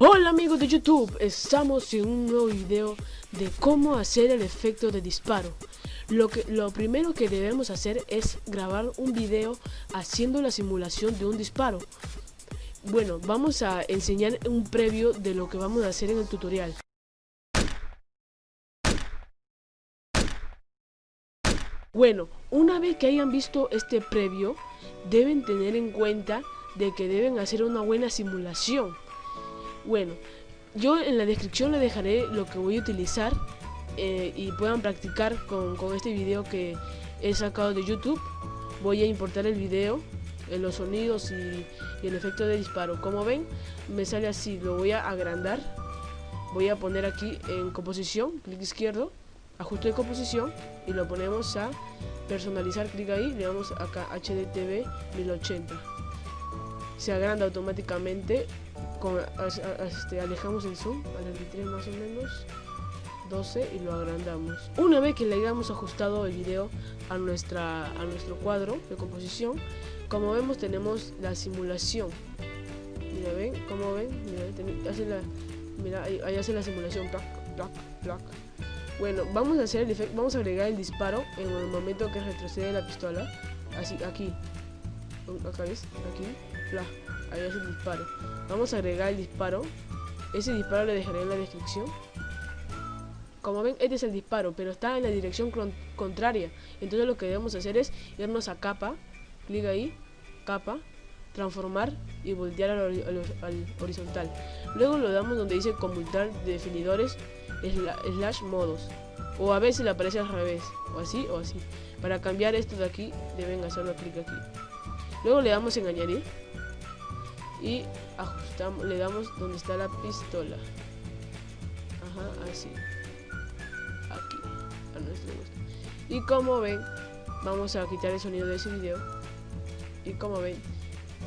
Hola amigos de YouTube, estamos en un nuevo video de cómo hacer el efecto de disparo. Lo, que, lo primero que debemos hacer es grabar un video haciendo la simulación de un disparo. Bueno, vamos a enseñar un previo de lo que vamos a hacer en el tutorial. Bueno, una vez que hayan visto este previo, deben tener en cuenta de que deben hacer una buena simulación. Bueno, yo en la descripción le dejaré lo que voy a utilizar eh, y puedan practicar con, este video que he sacado de YouTube. Voy a importar el video, en los sonidos y, el efecto de disparo. Como ven, me sale así, lo voy a agrandar. Voy a poner aquí en composición, clic izquierdo, ajuste de composición y lo ponemos a personalizar, clic ahí, le damos acá HDTV 1080. Se agranda automáticamente este, alejamos el zoom al 23 más o menos 12 y lo agrandamos. Una vez que le hayamos ajustado el video a nuestra a nuestro cuadro de composición como vemos tenemos la simulación. Mira ven como ven mira, hace la, mira ahí, hace la simulación bueno vamos a hacer el efecto vamos a agregar el disparo en el momento que retrocede la pistola así aquí. Acá ves aquí Vamos a agregar el disparo. Ese disparo lo dejaré en la descripción. Como ven, este es el disparo, pero está en la dirección contraria. Entonces lo que debemos hacer es irnos a capa, clic ahí, capa, transformar y voltear al, horizontal. Luego lo damos donde dice conmutar definidores slash modos. O a veces le aparece al revés, o así o así. Para cambiar esto de aquí, deben hacerlo clic aquí. Luego le damos en añadir y ajustamos, le damos donde está la pistola. Ajá, así. Aquí, a nuestro gusto. Y como ven, vamos a quitar el sonido de ese video. Y como ven,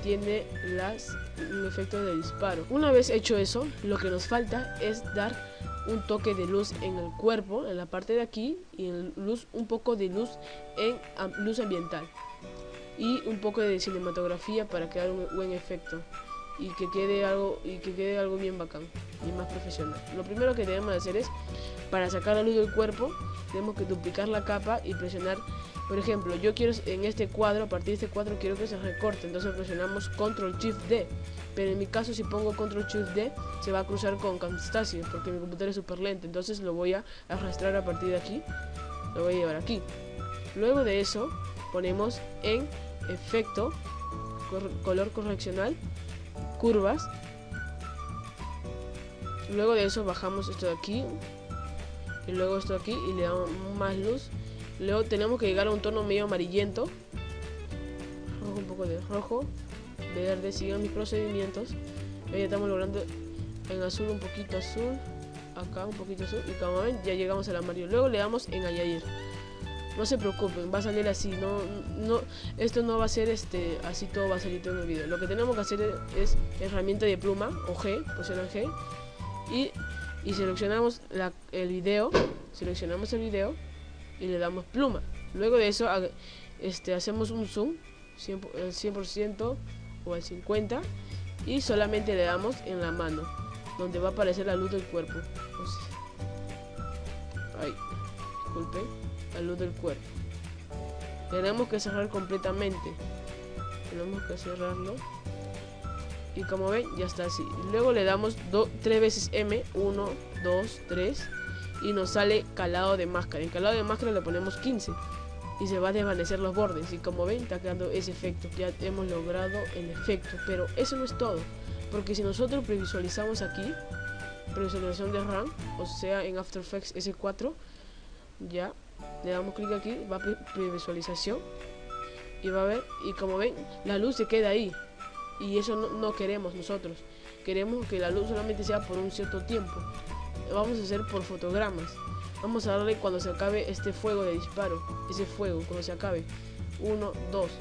tiene las, un efecto de disparo. Una vez hecho eso, lo que nos falta es dar un toque de luz en el cuerpo, en la parte de aquí, y en luz, un poco de luz en luz ambiental y un poco de cinematografía para crear un buen efecto y que quede algo y que quede algo bien bacán y más profesional. Lo primero que debemos hacer es para sacar la luz del cuerpo tenemos que duplicar la capa y presionar por ejemplo yo quiero en este cuadro a partir de este cuadro quiero que se recorte entonces presionamos control shift D pero en mi caso si pongo control shift D se va a cruzar con Camtasia porque mi computadora es súper lento entonces lo voy a arrastrar a partir de aquí lo voy a llevar aquí luego de eso ponemos en efecto color correccional curvas. Luego de eso bajamos esto de aquí y luego esto de aquí y le damos más luz. Luego tenemos que llegar a un tono medio amarillento. Un poco de rojo verde sigan mis procedimientos. Ya estamos logrando en azul un poquito azul acá un poquito azul y como ven ya llegamos al amarillo. Luego le damos en añadir no se preocupen, va a salir así, no, no, esto no va a ser este, así todo va a salir todo en el video. Lo que tenemos que hacer es herramienta de pluma o G, el G, y, y seleccionamos la, el video, seleccionamos el video y le damos pluma. Luego de eso este, hacemos un zoom, 100%, el 100% o al 50% y solamente le damos en la mano, donde va a aparecer la luz del cuerpo. Ay, disculpen la luz del cuerpo. Tenemos que cerrar completamente. Tenemos que cerrarlo. Y como ven, ya está así. Luego le damos 3 veces M. 1, 2, 3. Y nos sale calado de máscara. En calado de máscara le ponemos 15. Y se va a desvanecer los bordes. Y como ven, está quedando ese efecto. Ya hemos logrado el efecto. Pero eso no es todo. Porque si nosotros previsualizamos aquí, previsualización de RAM, o sea en After Effects S4, ya le damos clic aquí, va a previsualización y va a ver, y como ven, la luz se queda ahí. Y eso no, queremos nosotros. Queremos que la luz solamente sea por un cierto tiempo. Vamos a hacer por fotogramas. Vamos a darle cuando se acabe este fuego de disparo ese fuego, cuando se acabe. 1, 2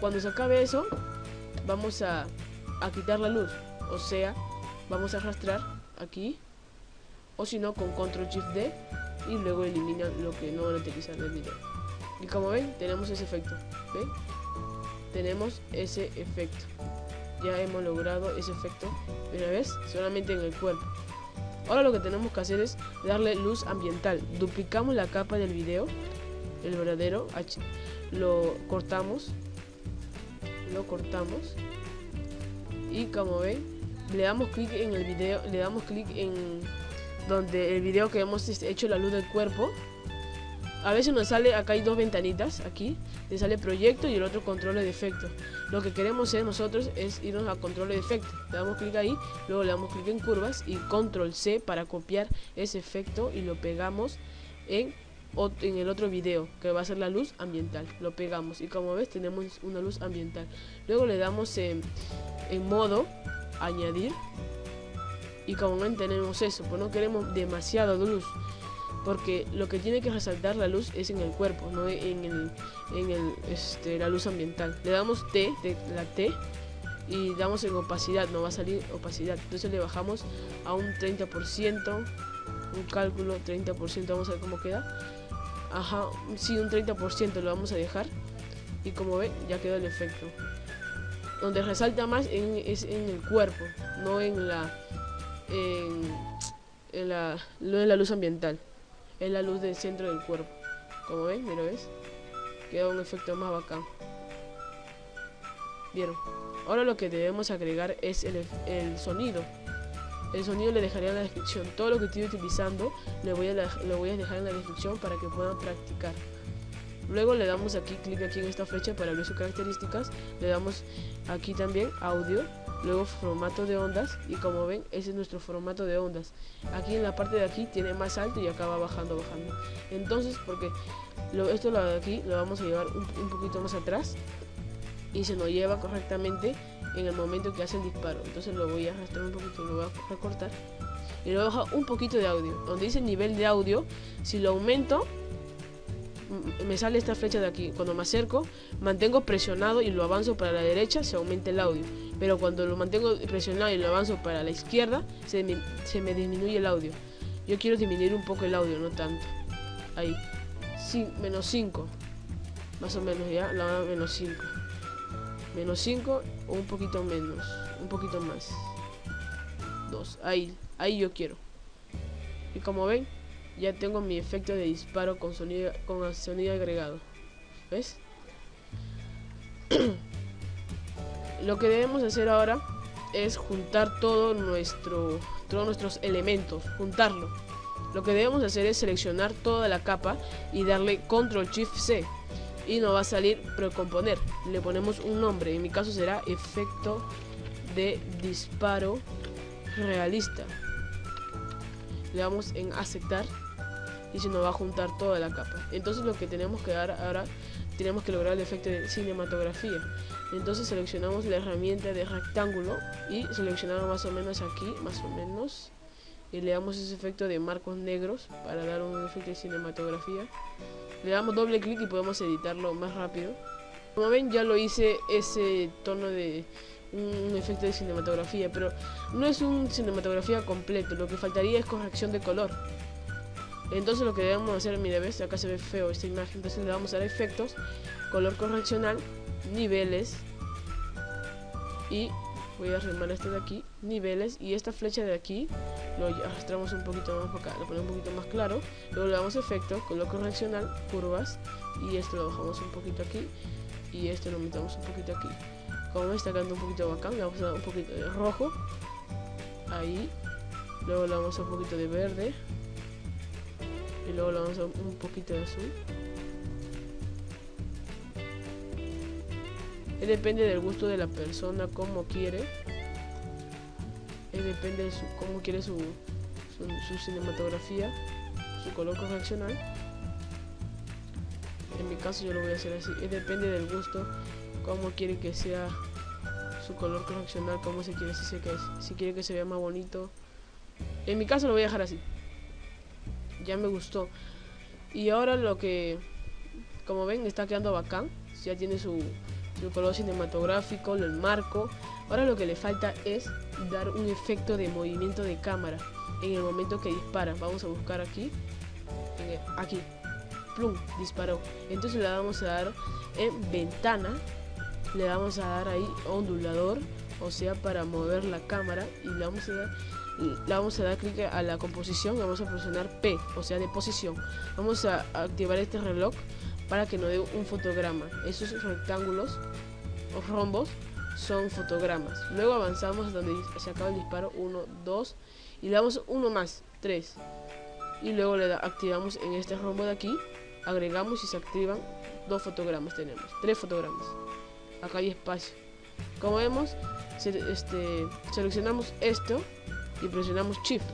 cuando se acabe eso vamos a, a quitar la luz. O sea, vamos a arrastrar aquí o si no con control shift D y luego eliminan lo que no van a utilizar del video. Y como ven tenemos ese efecto ¿ven? tenemos ese efecto. Ya hemos logrado ese efecto una vez solamente en el cuerpo. Ahora lo que tenemos que hacer es darle luz ambiental. Duplicamos la capa del video el verdadero lo cortamos lo cortamos y como ven le damos clic en el video le damos clic en donde el video que hemos hecho la luz del cuerpo a veces nos sale, acá hay dos ventanitas, aquí, le sale proyecto y el otro control de efecto. Lo que queremos hacer nosotros es irnos a control de efecto. Le damos clic ahí, luego le damos clic en curvas y control C para copiar ese efecto y lo pegamos en, en el otro video, que va a ser la luz ambiental. Lo pegamos y como ves tenemos una luz ambiental. Luego le damos en, en modo añadir y como ven tenemos eso, pues no queremos demasiada luz porque lo que tiene que resaltar la luz es en el cuerpo, no en, el, en el, este, la luz ambiental. Le damos T, de la T, y damos en opacidad, no va a salir opacidad. Entonces le bajamos a un 30%, un cálculo 30%, vamos a ver cómo queda. Ajá, sí, un 30% lo vamos a dejar. Y como ven, ya quedó el efecto. Donde resalta más es en el cuerpo, no en la, en, la, la luz ambiental es la luz del centro del cuerpo. Como ven, mira, ¿ves? Queda un efecto más bacán. Vieron. Ahora lo que debemos agregar es el, sonido. El sonido le dejaré en la descripción. Todo lo que estoy utilizando le voy, a lo voy a dejar en la descripción para que puedan practicar. Luego le damos aquí, clic aquí en esta flecha para ver sus características. Le damos aquí también audio luego formato de ondas y como ven ese es nuestro formato de ondas. Aquí en la parte de aquí tiene más alto y acá va bajando bajando. Entonces porque esto lo de aquí lo vamos a llevar un, poquito más atrás y se nos lleva correctamente en el momento que hace el disparo. Entonces lo voy a arrastrar un poquito lo voy a recortar y luego bajo un poquito de audio. Donde dice nivel de audio si lo aumento me sale esta flecha de aquí. Cuando me acerco, mantengo presionado y lo avanzo para la derecha, se aumenta el audio. Pero cuando lo mantengo presionado y lo avanzo para la izquierda, se me, se me disminuye el audio. Yo quiero disminuir un poco el audio, no tanto. Ahí. Menos 5. Más o menos ya, la menos 5. Menos 5 o un poquito menos. Un poquito más. 2. Ahí, ahí yo quiero. Y como ven, ya tengo mi efecto de disparo con sonido, con sonido agregado. ¿Ves? Lo que debemos hacer ahora es juntar todo nuestro, todos nuestros elementos, juntarlo. Lo que debemos hacer es seleccionar toda la capa y darle control shift C y nos va a salir precomponer. Le ponemos un nombre, en mi caso será efecto de disparo realista. Le damos en aceptar y se nos va a juntar toda la capa. Entonces lo que tenemos que dar ahora, tenemos que lograr el efecto de cinematografía. Entonces seleccionamos la herramienta de rectángulo y seleccionamos más o menos aquí, más o menos. Y le damos ese efecto de marcos negros para dar un efecto de cinematografía. Le damos doble clic y podemos editarlo más rápido. Como ven ya lo hice ese tono de un efecto de cinematografía, pero no es un cinematografía completo, lo que faltaría es corrección de color. Entonces lo que debemos hacer, mire, ves, acá se ve feo esta imagen, entonces le vamos a dar efectos, color correccional, niveles y voy a arrimar este de aquí, niveles y esta flecha de aquí lo arrastramos un poquito más para acá, lo ponemos un poquito más claro, luego le damos efecto, color correccional, curvas y esto lo bajamos un poquito aquí y esto lo metemos un poquito aquí. Como está quedando un poquito bacán, le vamos a dar un poquito de rojo, ahí, luego le damos un poquito de verde, y luego le vamos a un poquito de azul. Depende del gusto de la persona como quiere. Depende de su, cómo quiere su, su, cinematografía su color correccional. En mi caso yo lo voy a hacer así. Depende del gusto cómo quiere que sea su color correccional cómo se quiere si, se, si quiere que se vea más bonito. En mi caso lo voy a dejar así ya me gustó. Y ahora lo que, como ven, está quedando bacán. Ya tiene su, su color cinematográfico, el marco. Ahora lo que le falta es dar un efecto de movimiento de cámara en el momento que dispara. Vamos a buscar aquí. aquí. Plum, disparó. Entonces le vamos a dar en ventana. Le vamos a dar ahí ondulador o sea para mover la cámara y le vamos a dar le vamos a dar clic a la composición vamos a presionar P, o sea de posición. Vamos a activar este reloj para que nos dé un fotograma. Esos rectángulos o rombos son fotogramas. Luego avanzamos donde se acaba el disparo 1, 2 y le damos uno más, 3. Y luego le activamos en este rombo de aquí, agregamos y se activan dos fotogramas tenemos, tres fotogramas. Acá hay espacio. Como vemos, este, seleccionamos esto y presionamos Shift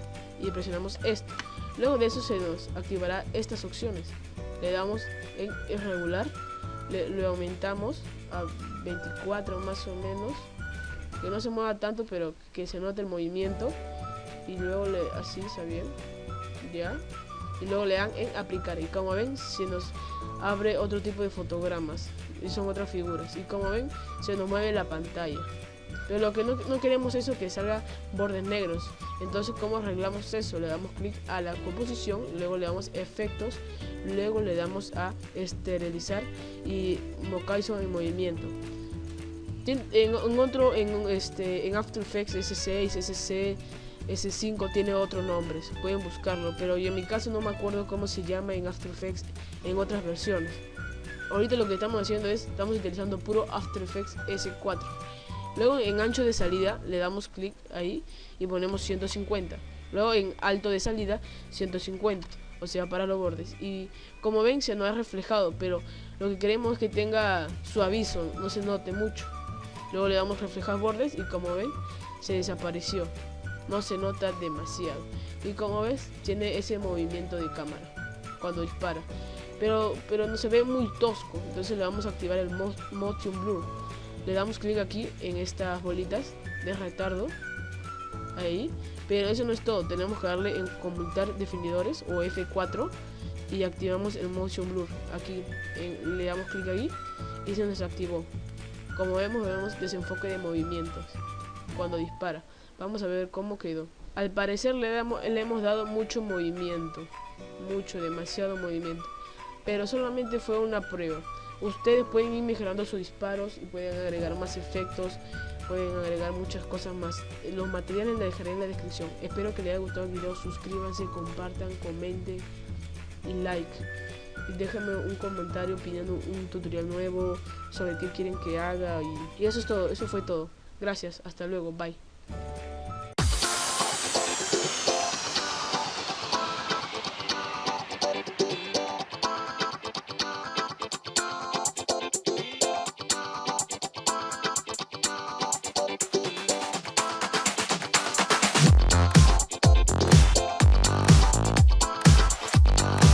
y presionamos esto. Luego de eso se nos activará estas opciones. Le damos en irregular, le, le aumentamos a 24 más o menos. Que no se mueva tanto, pero que se note el movimiento. Y luego le así, ¿está bien? Ya. Y luego le dan en aplicar. Y como ven, se nos abre otro tipo de fotogramas. Y son otras figuras. Y como ven, se nos mueve la pantalla. Pero lo que no, no queremos es que salga bordes negros. Entonces, ¿cómo arreglamos eso? Le damos clic a la composición, luego le damos efectos, luego le damos a esterilizar y Mokaizo en movimiento. En, otro, en, este, en After Effects S6, SC, S5 tiene otros nombres, pueden buscarlo, pero yo en mi caso no me acuerdo cómo se llama en After Effects en otras versiones. Ahorita lo que estamos haciendo es, estamos utilizando puro After Effects S4. Luego en ancho de salida le damos clic ahí y ponemos 150. Luego en alto de salida 150, o sea para los bordes. Y como ven se no ha reflejado, pero lo que queremos es que tenga su aviso, no se note mucho. Luego le damos reflejar bordes y como ven se desapareció. No se nota demasiado. Y como ves tiene ese movimiento de cámara cuando dispara. Pero, pero no se ve muy tosco. Entonces le vamos a activar el motion blur le damos clic aquí en estas bolitas de retardo ahí. Pero eso no es todo tenemos que darle en conmutar definidores o F4 y activamos el motion blur. Aquí le damos clic ahí y se nos activó. Como vemos vemos desenfoque de movimientos cuando dispara. Vamos a ver cómo quedó. Al parecer le, damos, le hemos dado mucho movimiento mucho demasiado movimiento. Pero solamente fue una prueba Ustedes pueden ir mejorando sus disparos y pueden agregar más efectos, pueden agregar muchas cosas más. Los materiales les dejaré en la descripción. Espero que les haya gustado el video, suscríbanse, compartan, comenten y like. Y déjenme un comentario pidiendo un tutorial nuevo sobre qué quieren que haga y eso es todo, eso fue todo. Gracias, hasta luego, bye.